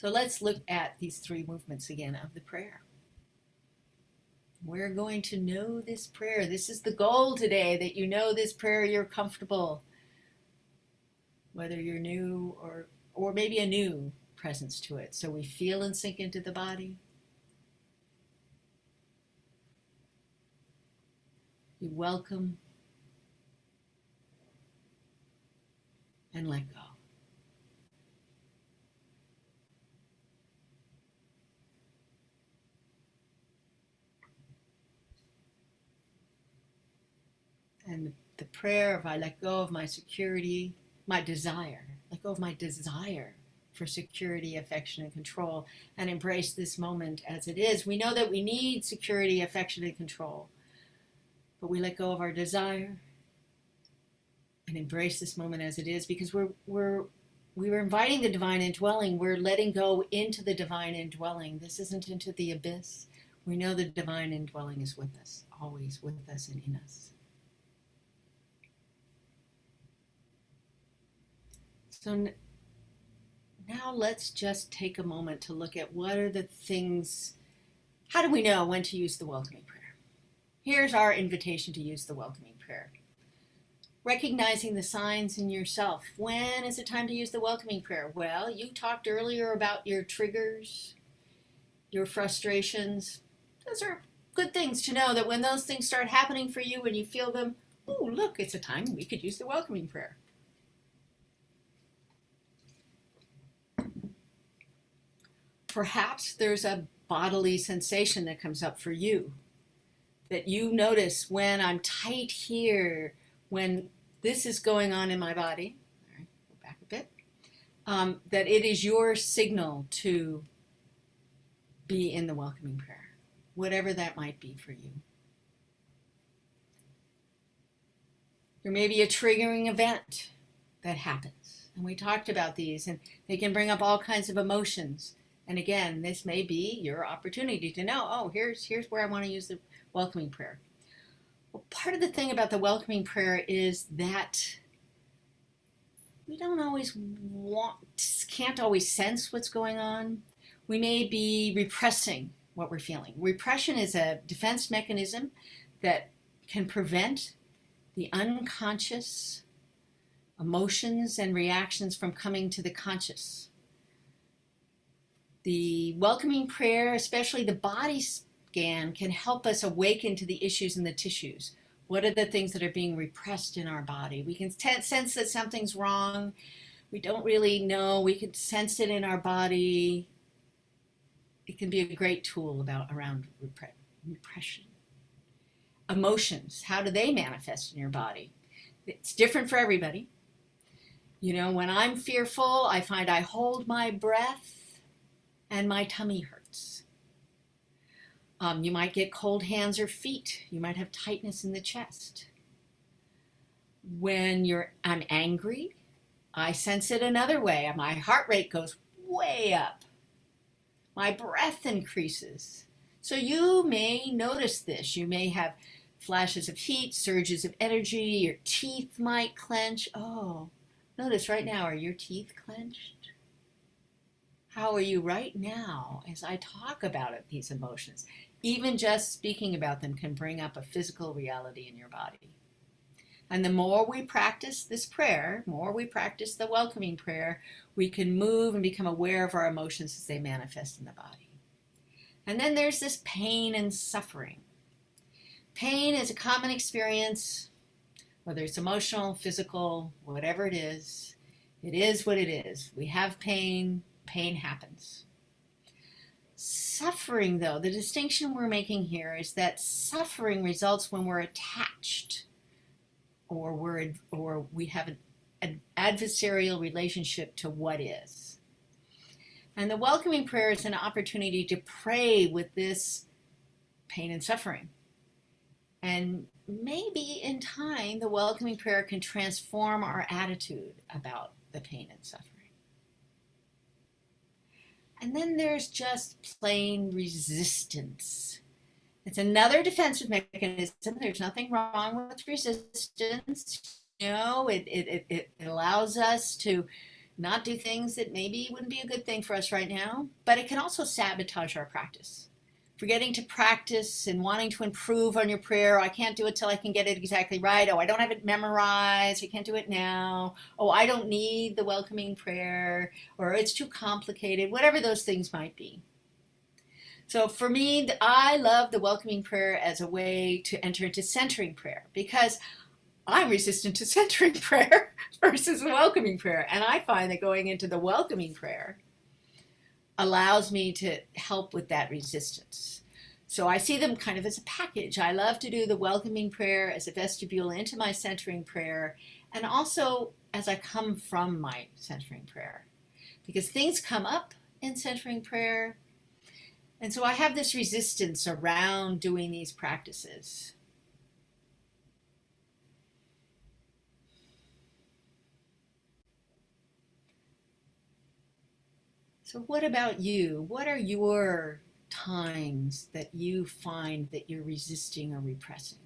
So let's look at these three movements again of the prayer. We're going to know this prayer. This is the goal today that you know this prayer, you're comfortable. Whether you're new or or maybe a new presence to it. So we feel and sink into the body. You welcome and let go. And the prayer of I let go of my security, my desire, let go of my desire for security, affection, and control, and embrace this moment as it is. We know that we need security, affection, and control, but we let go of our desire and embrace this moment as it is because we're we're we were inviting the divine indwelling. We're letting go into the divine indwelling. This isn't into the abyss. We know the divine indwelling is with us, always with us and in us. So now let's just take a moment to look at what are the things, how do we know when to use the welcoming prayer? Here's our invitation to use the welcoming prayer. Recognizing the signs in yourself. When is it time to use the welcoming prayer? Well, you talked earlier about your triggers, your frustrations. Those are good things to know that when those things start happening for you, when you feel them, oh, look, it's a time we could use the welcoming prayer. Perhaps there's a bodily sensation that comes up for you that you notice when I'm tight here, when this is going on in my body. All right, go back a bit. Um, that it is your signal to be in the welcoming prayer, whatever that might be for you. There may be a triggering event that happens. And we talked about these, and they can bring up all kinds of emotions. And again, this may be your opportunity to know, oh, here's, here's where I want to use the welcoming prayer. Well, part of the thing about the welcoming prayer is that we don't always want, can't always sense what's going on. We may be repressing what we're feeling. Repression is a defense mechanism that can prevent the unconscious emotions and reactions from coming to the conscious the welcoming prayer, especially the body scan, can help us awaken to the issues in the tissues. What are the things that are being repressed in our body? We can sense that something's wrong. We don't really know. We can sense it in our body. It can be a great tool about around repression. Emotions, how do they manifest in your body? It's different for everybody. You know, when I'm fearful, I find I hold my breath and my tummy hurts. Um, you might get cold hands or feet. You might have tightness in the chest. When you're, I'm angry, I sense it another way. My heart rate goes way up. My breath increases. So you may notice this. You may have flashes of heat, surges of energy. Your teeth might clench. Oh, notice right now, are your teeth clenched? How are you right now as I talk about it, these emotions? Even just speaking about them can bring up a physical reality in your body. And the more we practice this prayer, more we practice the welcoming prayer, we can move and become aware of our emotions as they manifest in the body. And then there's this pain and suffering. Pain is a common experience, whether it's emotional, physical, whatever it is. It is what it is. We have pain, pain happens. Suffering, though, the distinction we're making here is that suffering results when we're attached or we're or we have an, an adversarial relationship to what is. And the welcoming prayer is an opportunity to pray with this pain and suffering. And maybe in time, the welcoming prayer can transform our attitude about the pain and suffering. And then there's just plain resistance. It's another defensive mechanism. There's nothing wrong with resistance. You know, it, it, it, it allows us to not do things that maybe wouldn't be a good thing for us right now, but it can also sabotage our practice. Forgetting to practice and wanting to improve on your prayer. I can't do it till I can get it exactly right. Oh, I don't have it memorized. I can't do it now. Oh, I don't need the welcoming prayer, or it's too complicated, whatever those things might be. So for me, I love the welcoming prayer as a way to enter into centering prayer because I'm resistant to centering prayer versus welcoming prayer. And I find that going into the welcoming prayer allows me to help with that resistance. So I see them kind of as a package. I love to do the welcoming prayer as a vestibule into my centering prayer and also as I come from my centering prayer. Because things come up in centering prayer. And so I have this resistance around doing these practices. So what about you? What are your times that you find that you're resisting or repressing?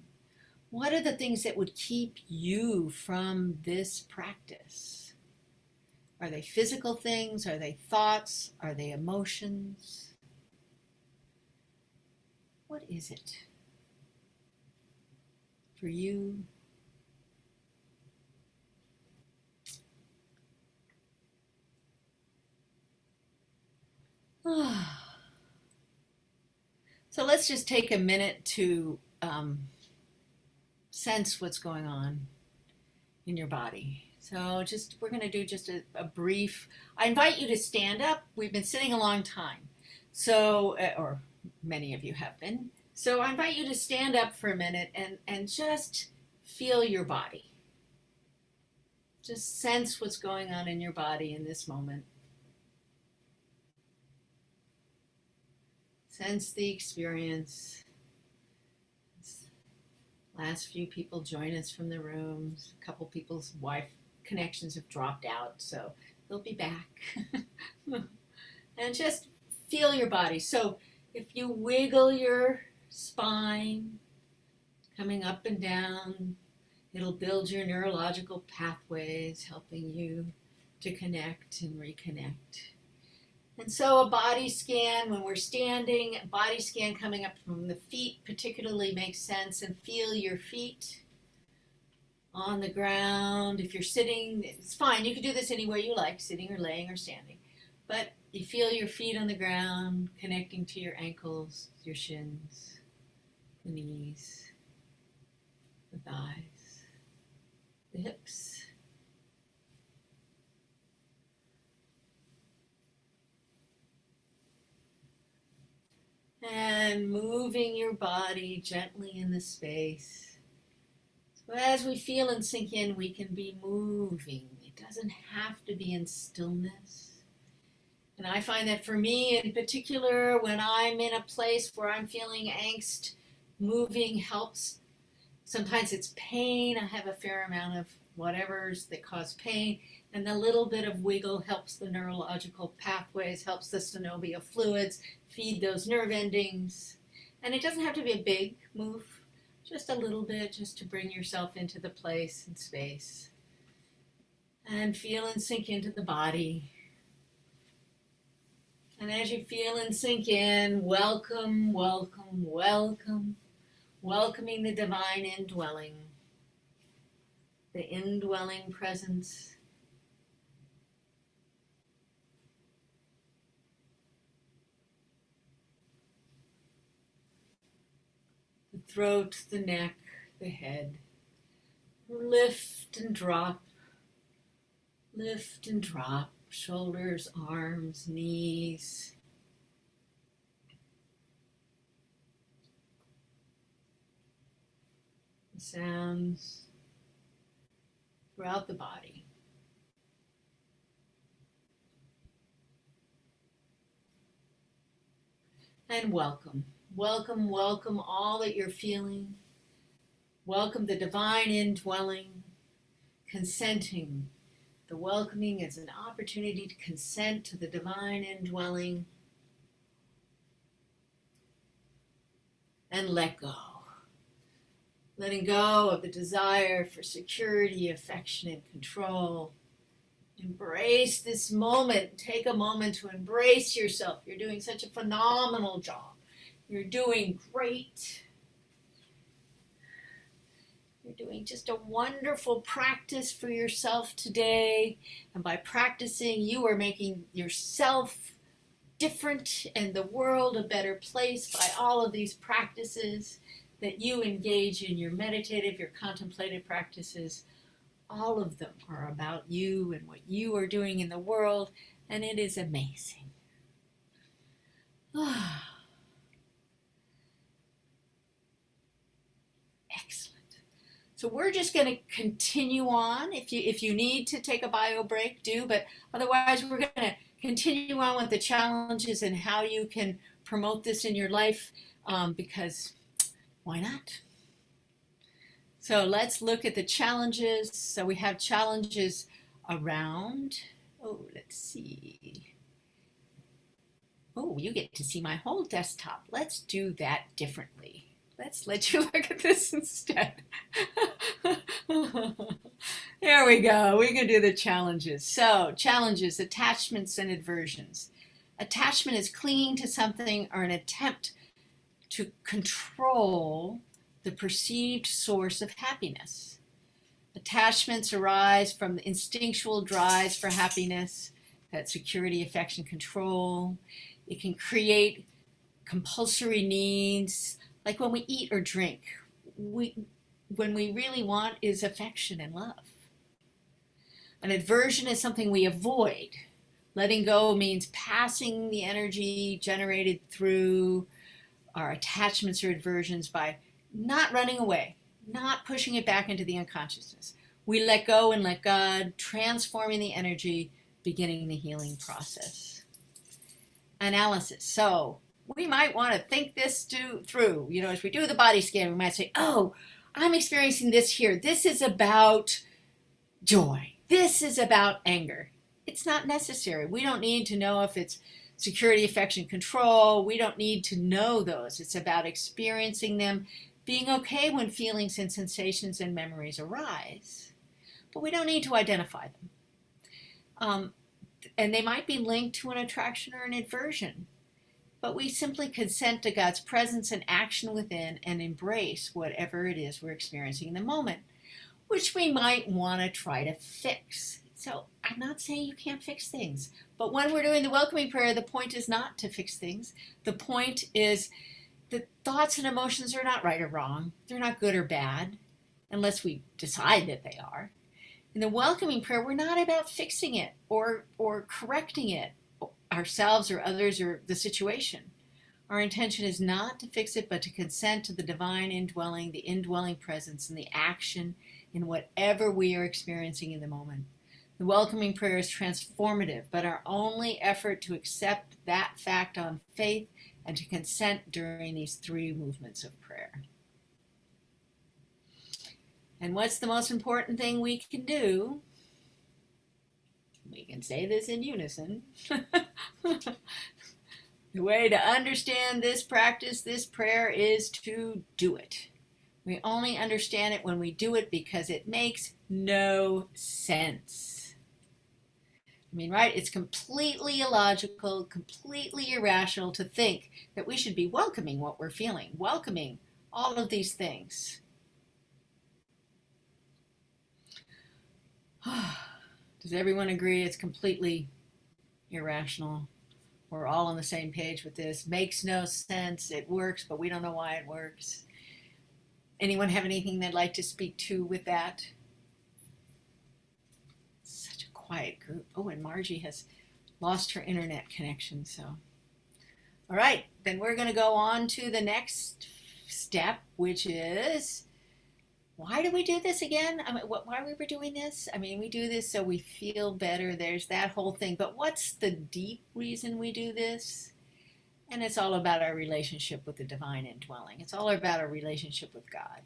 What are the things that would keep you from this practice? Are they physical things? Are they thoughts? Are they emotions? What is it for you so let's just take a minute to um, sense what's going on in your body. So just we're going to do just a, a, brief. I invite you to stand up. We've been sitting a long time, so uh, or many of you have been. So I invite you to stand up for a minute and and just feel your body. Just sense what's going on in your body in this moment. Sense the experience. Last few people join us from the rooms. A couple people's Wi-Fi connections have dropped out, so they'll be back. and just feel your body. So if you wiggle your spine, coming up and down, it'll build your neurological pathways, helping you to connect and reconnect. And so a body scan, when we're standing, body scan coming up from the feet particularly makes sense and feel your feet on the ground. If you're sitting, it's fine. You can do this anywhere you like, sitting or laying or standing. But you feel your feet on the ground, connecting to your ankles, your shins, the knees, the thighs, the hips. and moving your body gently in the space. So as we feel and sink in, we can be moving. It doesn't have to be in stillness. And I find that for me in particular, when I'm in a place where I'm feeling angst, moving helps. Sometimes it's pain. I have a fair amount of whatever's that cause pain. And the little bit of wiggle helps the neurological pathways, helps the synovial fluids feed those nerve endings. And it doesn't have to be a big move, just a little bit, just to bring yourself into the place and space. And feel and sink into the body. And as you feel and sink in, welcome, welcome, welcome, welcoming the divine indwelling, the indwelling presence throat, the neck, the head. Lift and drop, lift and drop, shoulders, arms, knees. Sounds throughout the body. And welcome. Welcome, welcome all that you're feeling. Welcome the divine indwelling, consenting. The welcoming is an opportunity to consent to the divine indwelling and let go. Letting go of the desire for security, affection, and control. Embrace this moment. Take a moment to embrace yourself. You're doing such a phenomenal job. You're doing great. You're doing just a wonderful practice for yourself today. And by practicing, you are making yourself different and the world a better place by all of these practices that you engage in your meditative, your contemplative practices. All of them are about you and what you are doing in the world, and it is amazing. Ah. So we're just going to continue on. If you if you need to take a bio break, do. But otherwise, we're going to continue on with the challenges and how you can promote this in your life. Um, because why not? So let's look at the challenges. So we have challenges around. Oh, let's see. Oh, you get to see my whole desktop. Let's do that differently. Let's let you look at this instead. Here we go. We can do the challenges. So, challenges, attachments, and aversions. Attachment is clinging to something or an attempt to control the perceived source of happiness. Attachments arise from the instinctual drives for happiness, that security, affection, control. It can create compulsory needs, like when we eat or drink. We, when we really want is affection and love. An aversion is something we avoid. Letting go means passing the energy generated through our attachments or aversions by not running away, not pushing it back into the unconsciousness. We let go and let God, transforming the energy, beginning the healing process. Analysis. So we might want to think this do, through. You know, as we do the body scan, we might say, oh, I'm experiencing this here. This is about joy. This is about anger. It's not necessary. We don't need to know if it's security, affection, control. We don't need to know those. It's about experiencing them, being okay when feelings and sensations and memories arise. But we don't need to identify them. Um, and they might be linked to an attraction or an aversion but we simply consent to God's presence and action within and embrace whatever it is we're experiencing in the moment, which we might want to try to fix. So I'm not saying you can't fix things, but when we're doing the welcoming prayer, the point is not to fix things. The point is that thoughts and emotions are not right or wrong. They're not good or bad, unless we decide that they are. In the welcoming prayer, we're not about fixing it or, or correcting it ourselves or others or the situation. Our intention is not to fix it, but to consent to the divine indwelling, the indwelling presence, and the action in whatever we are experiencing in the moment. The welcoming prayer is transformative, but our only effort to accept that fact on faith and to consent during these three movements of prayer. And what's the most important thing we can do we can say this in unison. the way to understand this practice, this prayer, is to do it. We only understand it when we do it because it makes no sense. I mean, right? It's completely illogical, completely irrational to think that we should be welcoming what we're feeling, welcoming all of these things. Does everyone agree it's completely irrational? We're all on the same page with this. Makes no sense. It works, but we don't know why it works. Anyone have anything they'd like to speak to with that? Such a quiet group. Oh, and Margie has lost her internet connection, so. All right, then we're going to go on to the next step, which is why do we do this again? I mean, why we were doing this? I mean, we do this so we feel better. There's that whole thing. But what's the deep reason we do this? And it's all about our relationship with the divine indwelling. It's all about our relationship with God.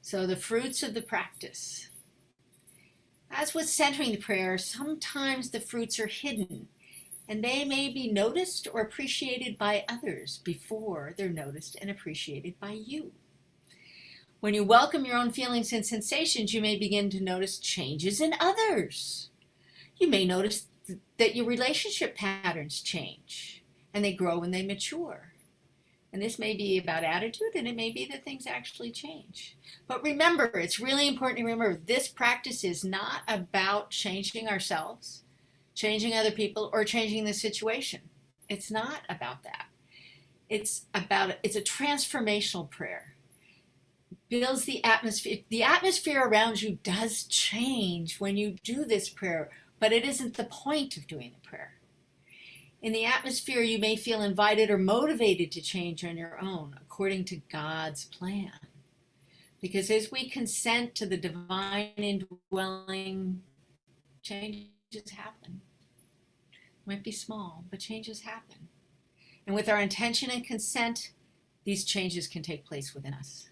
So the fruits of the practice. As with centering the prayer, sometimes the fruits are hidden and they may be noticed or appreciated by others before they're noticed and appreciated by you. When you welcome your own feelings and sensations, you may begin to notice changes in others. You may notice th- that your relationship patterns change and they grow and they mature. And this may be about attitude and it may be that things actually change. But remember, it's really important to remember this practice is not about changing ourselves, changing other people, or changing the situation. It's not about that. It's about it's a transformational prayer. Builds the atmosphere. The atmosphere around you does change when you do this prayer, but it isn't the point of doing the prayer. In the atmosphere, you may feel invited or motivated to change on your own according to God's plan. Because as we consent to the divine indwelling, changes happen. Might be small, but changes happen. And with our intention and consent, these changes can take place within us.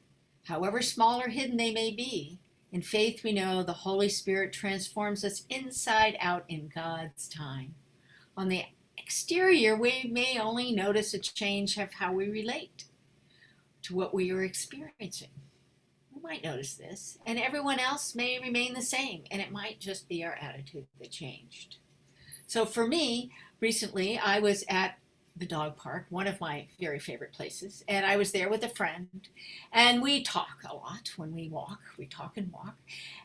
However small or hidden they may be, in faith we know the Holy Spirit transforms us inside out in God's time. On the exterior, we may only notice a change of how we relate to what we are experiencing. We might notice this, and everyone else may remain the same, and it might just be our attitude that changed. So for me, recently I was at the dog park, one of my very favorite places, and I was there with a friend, and we talk a lot when we walk. We talk and walk,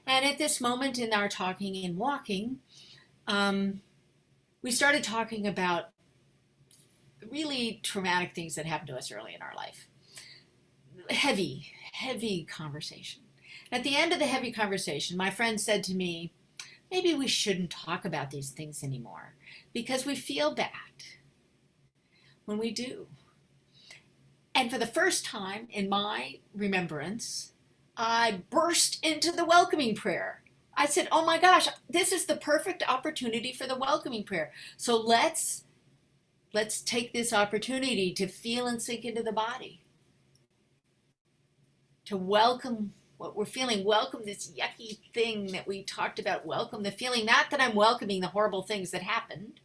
and at this moment in our talking and walking, um, we started talking about really traumatic things that happened to us early in our life. Heavy, heavy conversation. At the end of the heavy conversation, my friend said to me, maybe we shouldn't talk about these things anymore because we feel bad when we do. And for the first time in my remembrance, I burst into the welcoming prayer. I said, Oh my gosh, this is the perfect opportunity for the welcoming prayer. So let's let's take this opportunity to feel and sink into the body. To welcome what we're feeling, welcome this yucky thing that we talked about, welcome the feeling, not that I'm welcoming the horrible things that happened,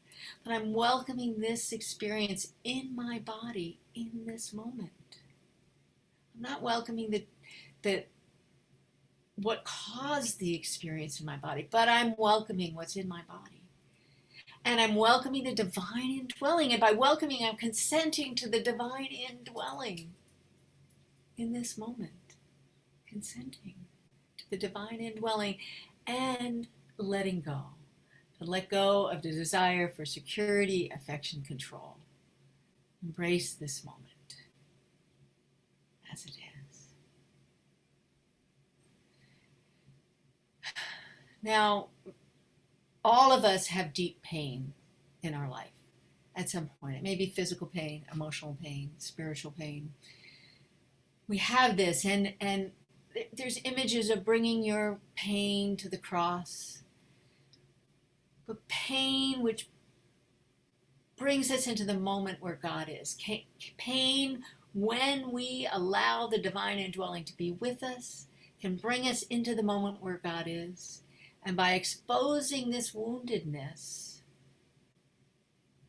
but I'm welcoming this experience in my body in this moment. I'm not welcoming the, the what caused the experience in my body, but I'm welcoming what's in my body. And I'm welcoming the divine indwelling. And by welcoming, I'm consenting to the divine indwelling in this moment. Consenting to the divine indwelling and letting go to let go of the desire for security, affection, control. Embrace this moment as it is. Now, all of us have deep pain in our life at some point. It may be physical pain, emotional pain, spiritual pain. We have this, and, and there's images of bringing your pain to the cross but pain which brings us into the moment where God is. Pain, when we allow the divine indwelling to be with us, can bring us into the moment where God is. And by exposing this woundedness,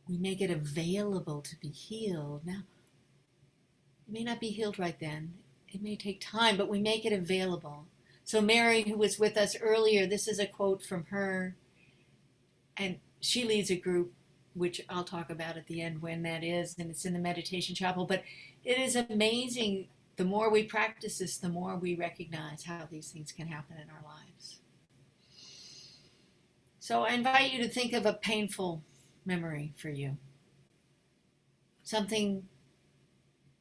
we make it available to be healed. Now, it may not be healed right then. It may take time, but we make it available. So Mary, who was with us earlier, this is a quote from her and she leads a group which I'll talk about at the end when that is, and it's in the meditation chapel. But it is amazing. The more we practice this, the more we recognize how these things can happen in our lives. So I invite you to think of a painful memory for you. Something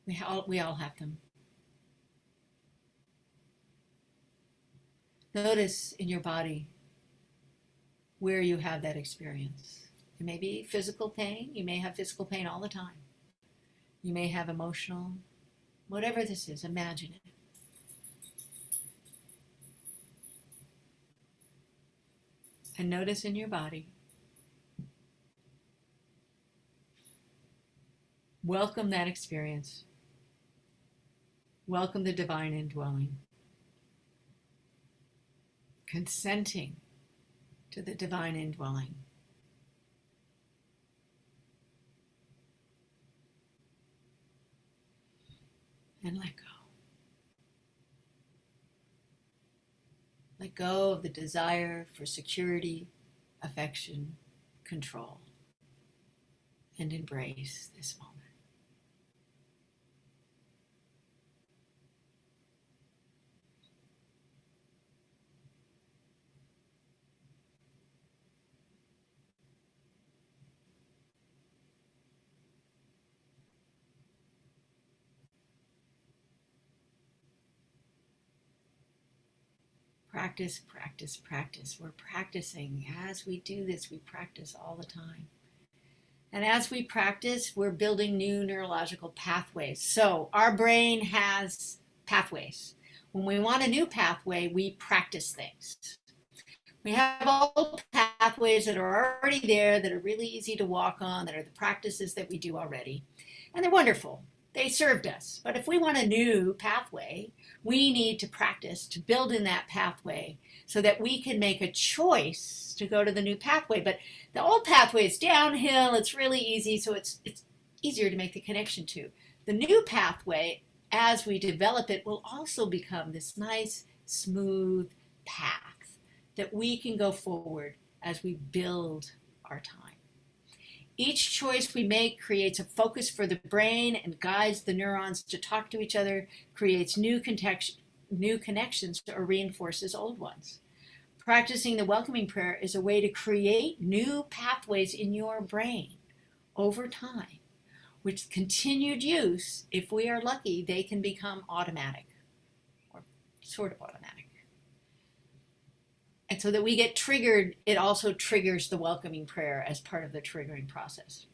we all, we all have them. Notice in your body where you have that experience. It may be physical pain. You may have physical pain all the time. You may have emotional, whatever this is, imagine it. And notice in your body. Welcome that experience. Welcome the divine indwelling. Consenting to the divine indwelling. And let go. Let go of the desire for security, affection, control, and embrace this moment. Practice, practice, practice. We're practicing. As we do this, we practice all the time. And as we practice, we're building new neurological pathways. So our brain has pathways. When we want a new pathway, we practice things. We have old pathways that are already there, that are really easy to walk on, that are the practices that we do already. And they're wonderful. They served us. But if we want a new pathway, we need to practice to build in that pathway so that we can make a choice to go to the new pathway. But the old pathway is downhill, it's really easy, so it's, it's easier to make the connection to. The new pathway, as we develop it, will also become this nice, smooth path that we can go forward as we build our time. Each choice we make creates a focus for the brain and guides the neurons to talk to each other, creates new, new connections or reinforces old ones. Practicing the welcoming prayer is a way to create new pathways in your brain over time, with continued use, if we are lucky, they can become automatic or sort of automatic. And so that we get triggered, it also triggers the welcoming prayer as part of the triggering process.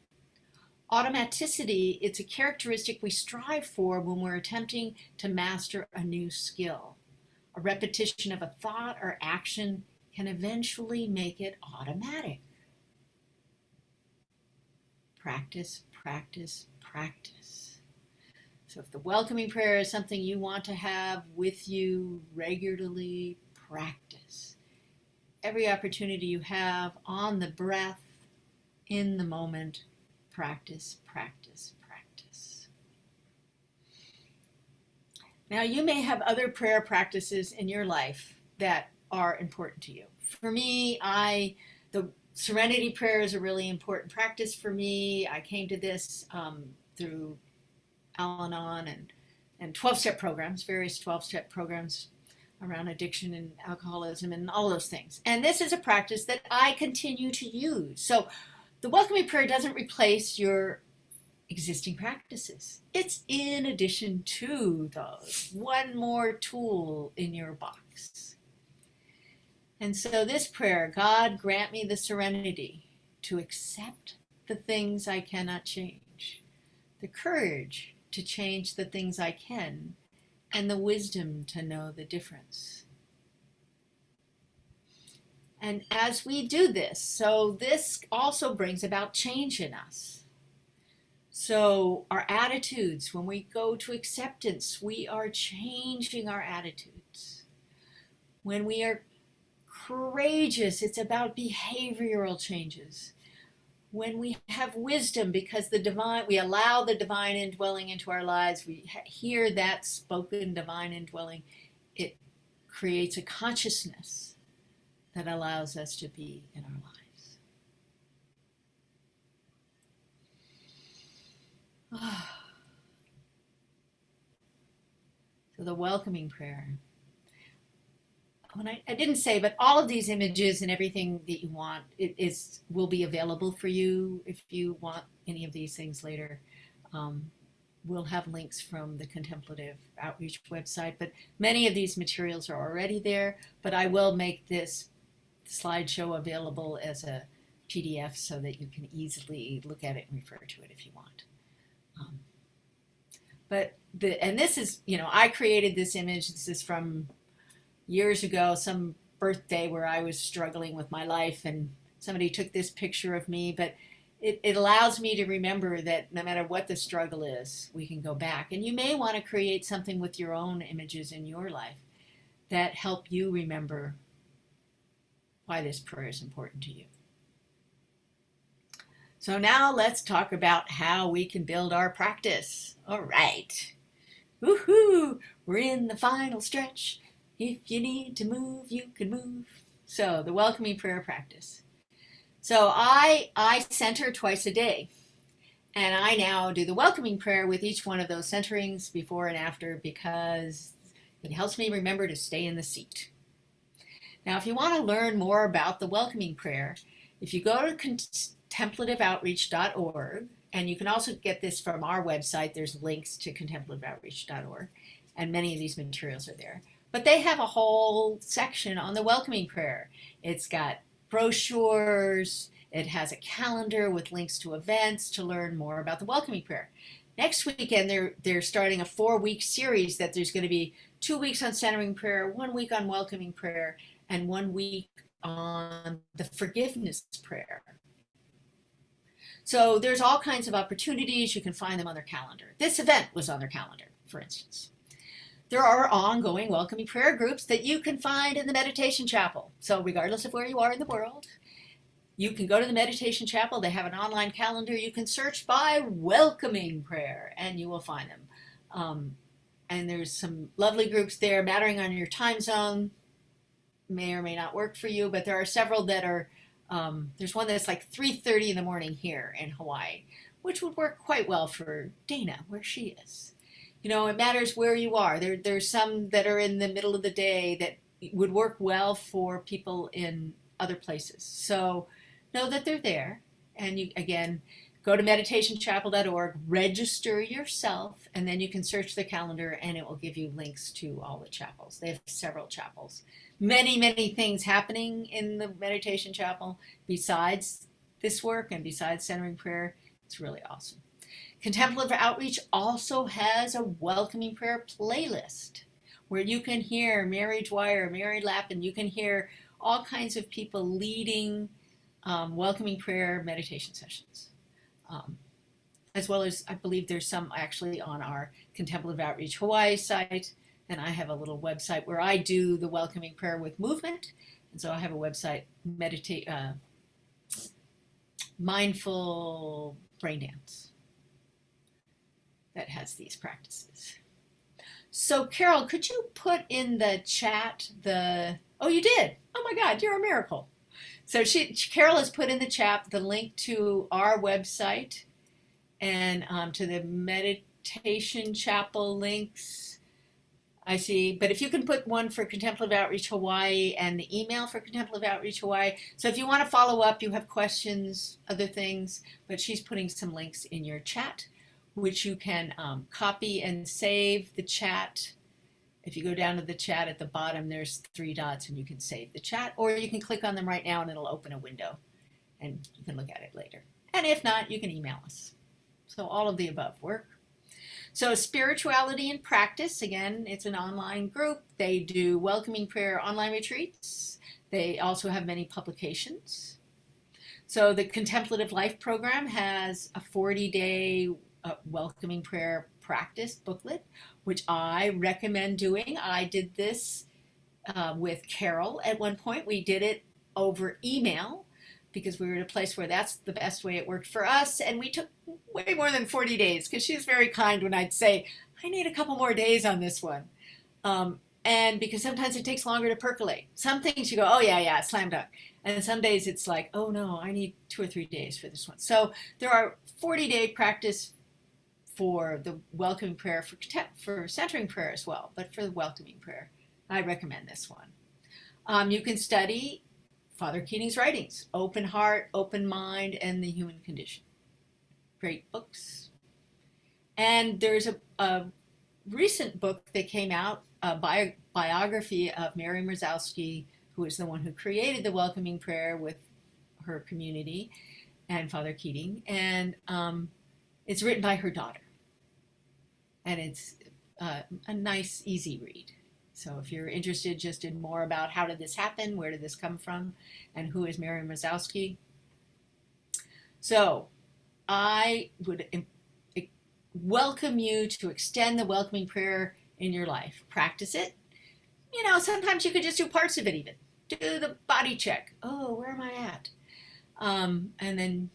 Automaticity, it's a characteristic we strive for when we're attempting to master a new skill. A repetition of a thought or action can eventually make it automatic. Practice, practice, practice. So if the welcoming prayer is something you want to have with you regularly, practice every opportunity you have on the breath, in the moment, practice, practice, practice. Now, you may have other prayer practices in your life that are important to you. For me, I the serenity prayer is a really important practice for me. I came to this um, through Al-Anon and and 12-step programs, various 12-step programs around addiction and alcoholism and all those things. And this is a practice that I continue to use. So the welcoming prayer doesn't replace your existing practices. It's in addition to those, one more tool in your box. And so this prayer, God grant me the serenity to accept the things I cannot change, the courage to change the things I can, and the wisdom to know the difference. And as we do this, so this also brings about change in us. So our attitudes, when we go to acceptance, we are changing our attitudes. When we are courageous, it's about behavioral changes when we have wisdom because the divine we allow the divine indwelling into our lives. We hear that spoken divine indwelling. It creates a consciousness that allows us to be in our lives. So the welcoming prayer when I, I didn't say, but all of these images and everything that you want it is will be available for you if you want any of these things later. Um, we'll have links from the Contemplative Outreach website, but many of these materials are already there, but I will make this slideshow available as a PDF so that you can easily look at it and refer to it if you want. Um, but the, and this is, you know, I created this image. This is from years ago, some birthday where I was struggling with my life and somebody took this picture of me, but it, it allows me to remember that no matter what the struggle is, we can go back. And you may want to create something with your own images in your life that help you remember why this prayer is important to you. So now let's talk about how we can build our practice. All right. Woohoo! We're in the final stretch If you need to move, you can move. So the welcoming prayer practice. So I I center twice a day. And I now do the welcoming prayer with each one of those centerings before and after because it helps me remember to stay in the seat. Now, if you want to learn more about the welcoming prayer, if you go to contemplativeoutreach.org, and you can also get this from our website, there's links to contemplativeoutreach.org, and many of these materials are there. But they have a whole section on the welcoming prayer. It's got brochures, it has a calendar with links to events to learn more about the welcoming prayer. Next weekend, they're, they're starting a four week series that there's going to be two weeks on centering prayer, one week on welcoming prayer, and one week on the forgiveness prayer. So there's all kinds of opportunities. You can find them on their calendar. This event was on their calendar, for instance. There are ongoing welcoming prayer groups that you can find in the meditation chapel. So regardless of where you are in the world, you can go to the meditation chapel. They have an online calendar. You can search by welcoming prayer and you will find them. Um, and there's some lovely groups there, mattering on your time zone may or may not work for you, but there are several that are, um, there's one that's like 3.30 in the morning here in Hawaii, which would work quite well for Dana, where she is. You know, it matters where you are. There, there's some that are in the middle of the day that would work well for people in other places. So know that they're there. And you, again, go to meditationchapel.org, register yourself, and then you can search the calendar and it will give you links to all the chapels. They have several chapels many, many things happening in the meditation chapel besides this work and besides centering prayer. It's really awesome. Contemplative Outreach also has a welcoming prayer playlist where you can hear Mary Dwyer, Mary Lappin, you can hear all kinds of people leading um, welcoming prayer meditation sessions. Um, as well as I believe there's some actually on our Contemplative Outreach Hawaii site and I have a little website where I do the welcoming prayer with movement. And so I have a website, meditate, uh, mindful brain dance that has these practices. So Carol, could you put in the chat the, oh, you did. Oh my God, you're a miracle. So she, Carol has put in the chat the link to our website and um, to the meditation chapel links I see. But if you can put one for Contemplative Outreach Hawaii and the email for Contemplative Outreach Hawaii. So if you want to follow up, you have questions, other things, but she's putting some links in your chat, which you can um, copy and save the chat. If you go down to the chat at the bottom, there's three dots and you can save the chat, or you can click on them right now and it'll open a window and you can look at it later. And if not, you can email us. So all of the above work. So Spirituality in Practice, again, it's an online group. They do welcoming prayer online retreats. They also have many publications. So the Contemplative Life Program has a 40-day welcoming prayer practice booklet, which I recommend doing. I did this uh, with Carol at one point. We did it over email because we were in a place where that's the best way it worked for us. And we took way more than 40 days because she's very kind when I'd say, I need a couple more days on this one. Um, and because sometimes it takes longer to percolate. Some things you go, oh yeah, yeah, slam dunk. And some days it's like, oh no, I need two or three days for this one. So there are 40 day practice for the welcoming prayer, for, for centering prayer as well, but for the welcoming prayer, I recommend this one. Um, you can study Father Keating's writings, Open Heart, Open Mind, and the Human Condition. Great books. And there's a, a recent book that came out, a bio, biography of Mary Mrozowski, who is the one who created the welcoming prayer with her community and Father Keating. And um, it's written by her daughter. And it's uh, a nice, easy read. So if you're interested just in more about how did this happen, where did this come from, and who is Mary Mrozowski. So I would welcome you to extend the welcoming prayer in your life. Practice it. You know, sometimes you could just do parts of it even. Do the body check. Oh, where am I at? Um, and then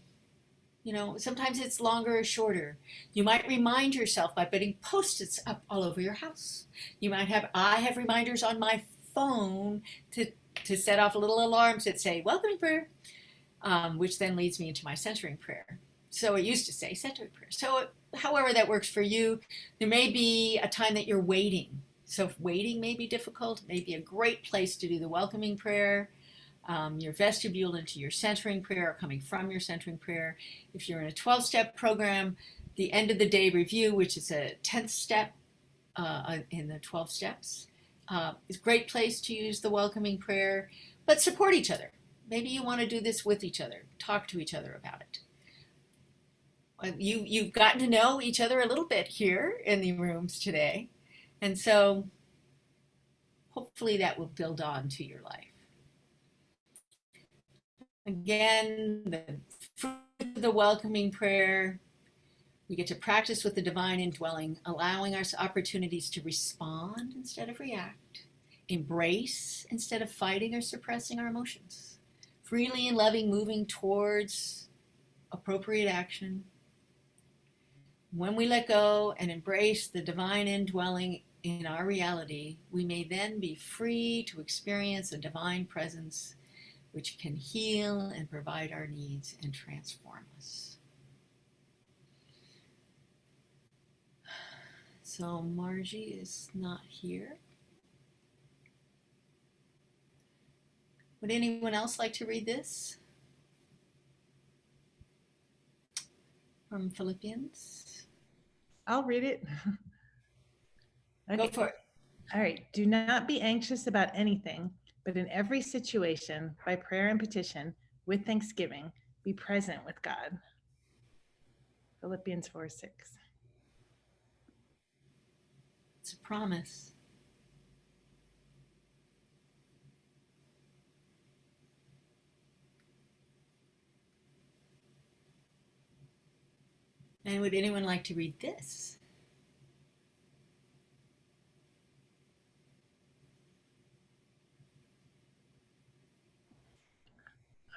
You know, sometimes it's longer or shorter. You might remind yourself by putting post-its up all over your house. You might have, I have reminders on my phone to, to set off little alarms that say, welcome prayer, um, which then leads me into my centering prayer. So it used to say centering prayer. So however that works for you, there may be a time that you're waiting. So if waiting may be difficult, it may be a great place to do the welcoming prayer um, your vestibule into your centering prayer or coming from your centering prayer. If you're in a 12 step program, the end of the day review, which is a 10th step uh, uh, in the 12 steps, uh, is a great place to use the welcoming prayer, but support each other. Maybe you want to do this with each other, talk to each other about it. Uh, you, you've gotten to know each other a little bit here in the rooms today. And so hopefully that will build on to your life. Again, the, the welcoming prayer. We get to practice with the divine indwelling, allowing us opportunities to respond instead of react, embrace instead of fighting or suppressing our emotions, freely and loving, moving towards appropriate action. When we let go and embrace the divine indwelling in our reality, we may then be free to experience a divine presence which can heal and provide our needs and transform us. So Margie is not here. Would anyone else like to read this? From Philippians? I'll read it. okay. Go for it. All right. Do not be anxious about anything but in every situation, by prayer and petition, with thanksgiving, be present with God. Philippians 4 6. It's a promise. And would anyone like to read this?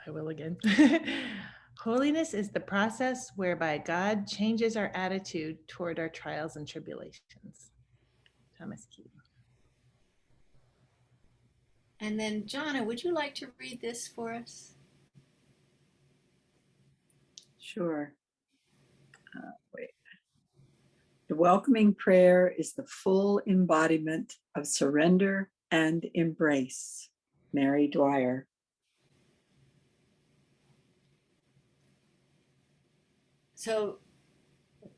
I will again. Holiness is the process whereby God changes our attitude toward our trials and tribulations. Thomas Keating. And then, Jonna, would you like to read this for us? Sure. Uh, wait. The welcoming prayer is the full embodiment of surrender and embrace. Mary Dwyer. So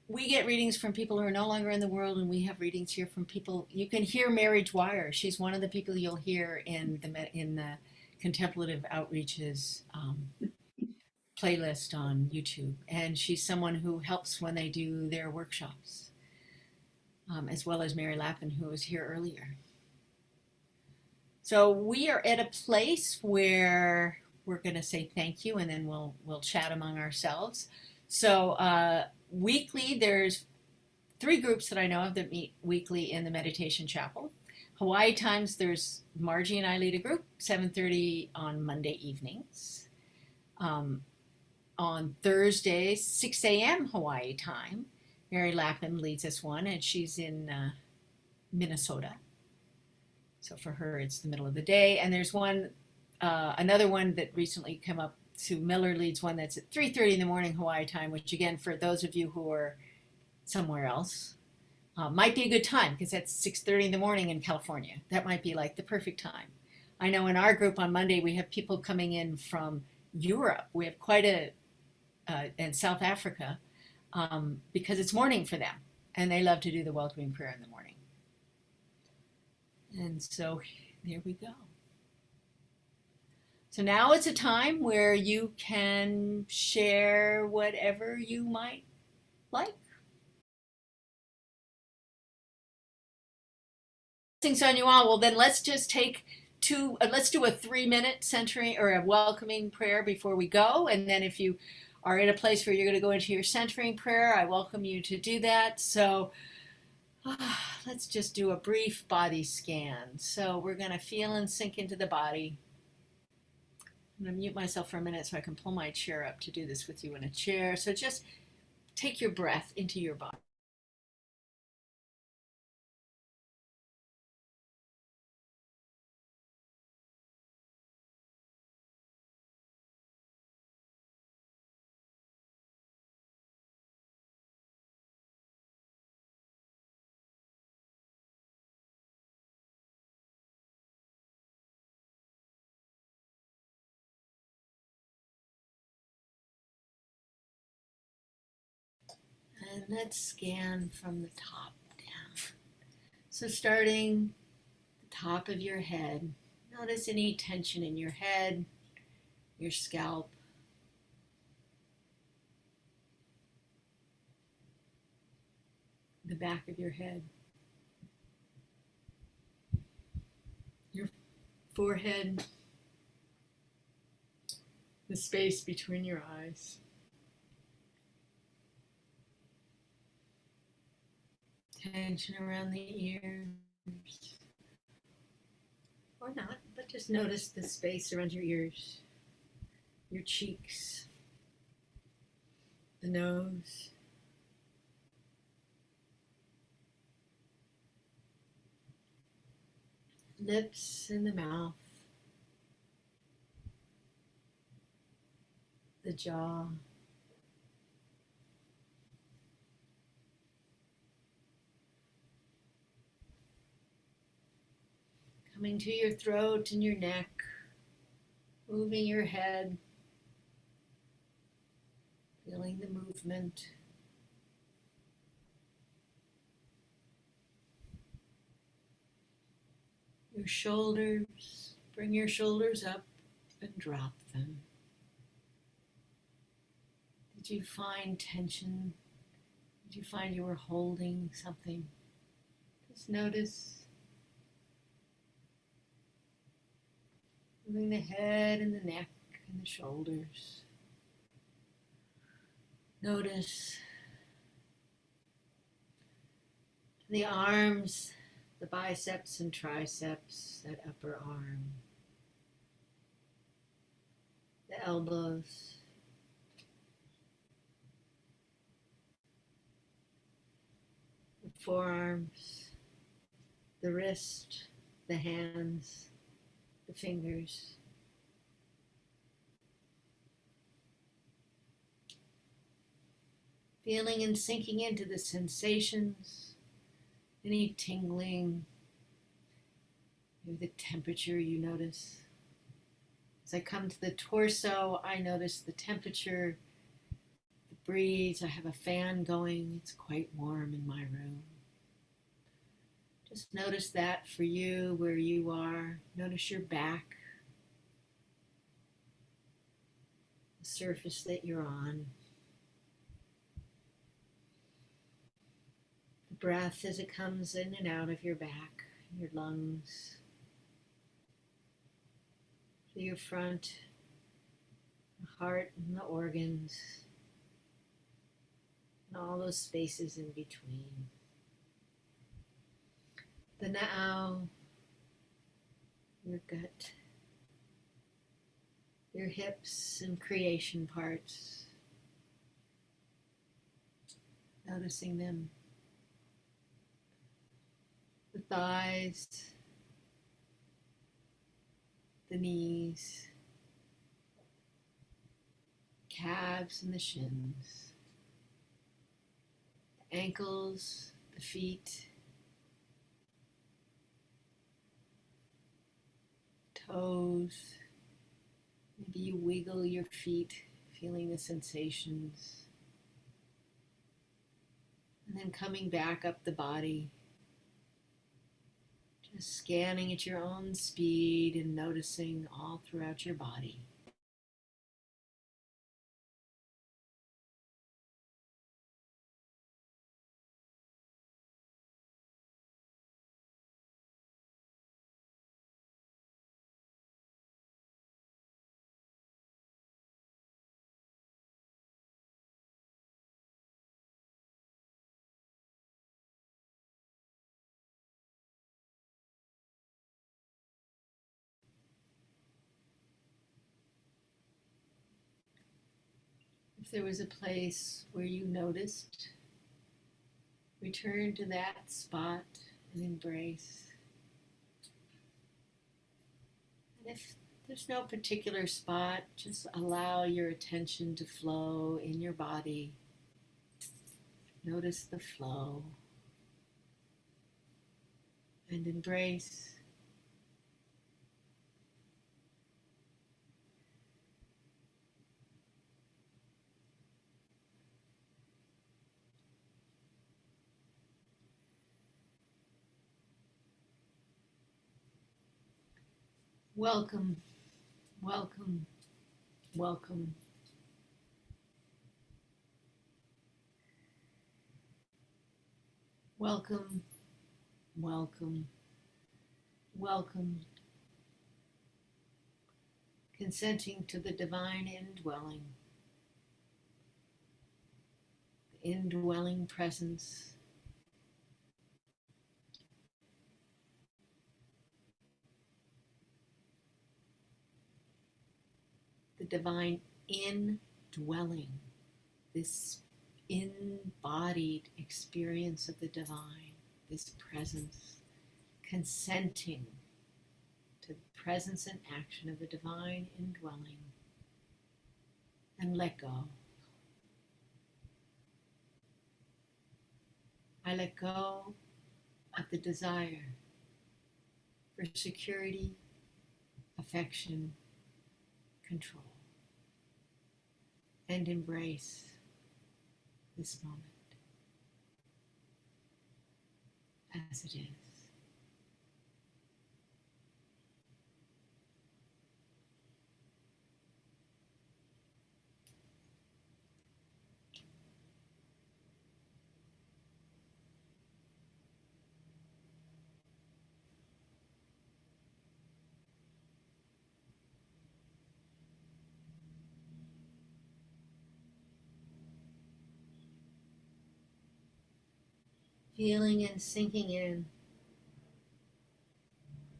we get readings from people who are no longer in the world, and we have readings here from people. You can hear Mary Dwyer. She's one of the people you'll hear in the in the contemplative outreaches um, playlist on YouTube, and she's someone who helps when they do their workshops, um, as well as Mary Lappin, who was here earlier. So we are at a place where we're going to say thank you, and then we'll we'll chat among ourselves. So uh, weekly, there's three groups that I know of that meet weekly in the meditation chapel. Hawaii times, there's Margie and I lead a group, 7.30 on Monday evenings. Um, on Thursday, 6 a.m. Hawaii time, Mary Lapham leads us one, and she's in uh, Minnesota. So for her, it's the middle of the day. And there's one, uh, another one that recently came up Sue Miller leads one that's at 3.30 in the morning Hawaii time, which again, for those of you who are somewhere else, uh, might be a good time because that's 6.30 in the morning in California. That might be like the perfect time. I know in our group on Monday, we have people coming in from Europe. We have quite a, uh, and South Africa, um, because it's morning for them. And they love to do the welcoming prayer in the morning. And so there we go. So now it's a time where you can share whatever you might like. Things on you all. Well, then let's just take two, uh, let's do a three minute centering or a welcoming prayer before we go. And then if you are in a place where you're going to go into your centering prayer, I welcome you to do that. So uh, let's just do a brief body scan. So we're going to feel and sink into the body. I'm going to mute myself for a minute so I can pull my chair up to do this with you in a chair. So just take your breath into your body. And let's scan from the top down. So starting the top of your head, notice any tension in your head, your scalp. The back of your head, your forehead, the space between your eyes. Tension around the ears. Or not, but just notice the space around your ears, your cheeks, the nose. Lips and the mouth, the jaw. Coming to your throat and your neck, moving your head, feeling the movement. Your shoulders, bring your shoulders up and drop them. Did you find tension? Did you find you were holding something? Just notice Moving the head and the neck and the shoulders. Notice the arms, the biceps and triceps, that upper arm, the elbows, the forearms, the wrist, the hands the fingers. Feeling and sinking into the sensations, any tingling, maybe the temperature you notice. As I come to the torso, I notice the temperature, the breeze. I have a fan going, it's quite warm in my room. Just notice that for you where you are. Notice your back, the surface that you're on. The breath as it comes in and out of your back, your lungs, your front, the heart and the organs, and all those spaces in between the now, um, your gut, your hips and creation parts, noticing them, the thighs, the knees, calves and the shins, the ankles, the feet, toes. Maybe you wiggle your feet, feeling the sensations. And then coming back up the body. Just scanning at your own speed and noticing all throughout your body. If there was a place where you noticed, return to that spot and embrace. And if there's no particular spot, just allow your attention to flow in your body. Notice the flow and embrace. Welcome, welcome, welcome. Welcome, welcome, welcome. Consenting to the divine indwelling, the indwelling presence. The divine indwelling, this embodied experience of the divine, this presence, consenting to the presence and action of the divine indwelling, and let go. I let go of the desire for security, affection, control and embrace this moment as it is. Feeling and sinking in,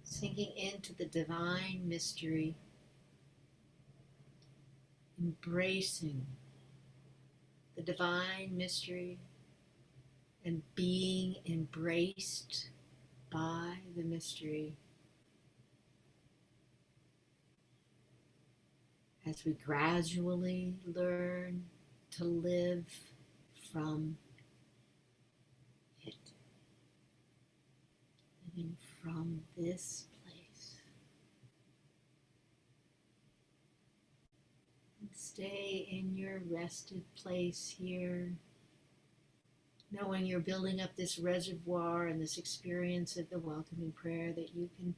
sinking into the divine mystery, embracing the divine mystery and being embraced by the mystery. As we gradually learn to live from From this place. And stay in your rested place here, knowing you're building up this reservoir and this experience of the welcoming prayer that you can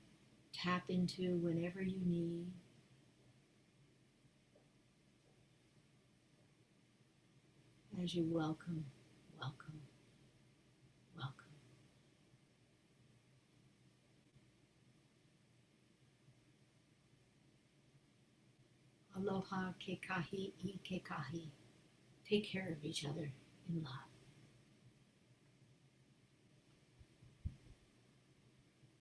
tap into whenever you need. As you welcome, Aloha ke kahi i ke kahi. Take care of each other in love.